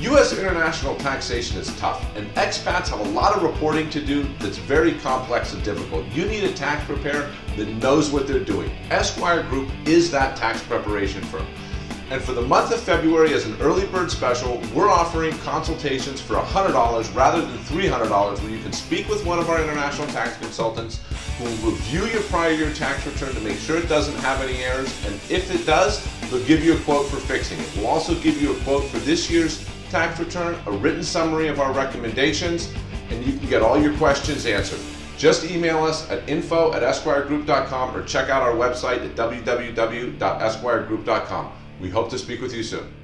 U.S. international taxation is tough, and expats have a lot of reporting to do that's very complex and difficult. You need a tax preparer that knows what they're doing. Esquire Group is that tax preparation firm. And for the month of February, as an early bird special, we're offering consultations for $100 rather than $300 where you can speak with one of our international tax consultants who will review your prior year tax return to make sure it doesn't have any errors. And if it does, they'll give you a quote for fixing it. We'll also give you a quote for this year's tax return, a written summary of our recommendations, and you can get all your questions answered. Just email us at info at esquiregroup.com or check out our website at www.esquiregroup.com. We hope to speak with you soon.